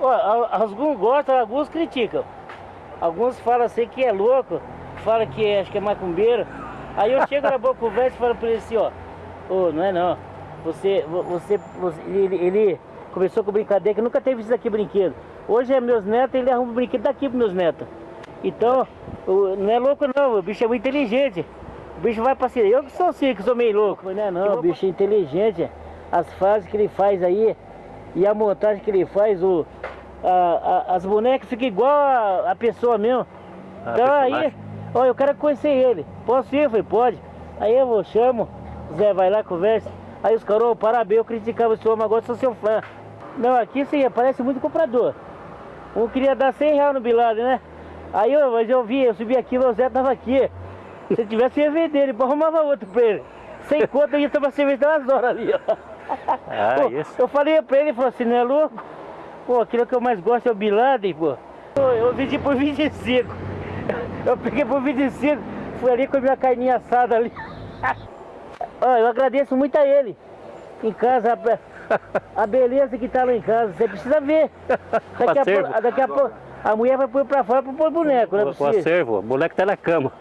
Alguns gostam, alguns criticam. Alguns falam assim que é louco, falam que é, acho que é macumbeiro. Aí eu chego na boa conversa e falo pra ele assim, ó, ô, não é não. Você, você, você ele, ele, começou com brincadeira que nunca teve isso aqui brinquedo. Hoje é meus netos, ele arruma brinquedo daqui pros meus netos. Então, não é louco não, o bicho é muito inteligente. O bicho vai pra cima. Eu que sou assim, que sou meio louco. Mas não é não, o bicho é inteligente. As fases que ele faz aí e a montagem que ele faz, o, a, a, as bonecas ficam igual a, a pessoa mesmo. Ah, então aí, ó, eu quero conhecer ele. Posso ir? Eu falei, pode. Aí eu vou, chamo, Zé vai lá, conversa. Aí os caras, oh, parabéns, eu criticava o senhor, mas agora sou seu fã. Não, aqui sim, aparece muito comprador. Um queria dar 100 reais no Bilade, né? Aí eu, mas eu vi, eu subi aqui, o Zé tava aqui. Se tivesse ia vender, ele arrumava outro pra ele. Sem conta, ia tomar cerveja umas horas ali, ó. Ah, isso. Eu falei pra ele, ele falou assim, não é louco? Pô, aquilo que eu mais gosto é o Bilade, pô. Eu vendi por 25. Eu peguei por 25, fui ali com a minha carninha assada ali. Ó, eu agradeço muito a ele. Em casa, a, a beleza que tá lá em casa, você precisa ver. Daqui a, pouco, daqui a pouco a mulher vai pôr pra fora pra pôr boneco, né? O acervo, o moleque tá na cama.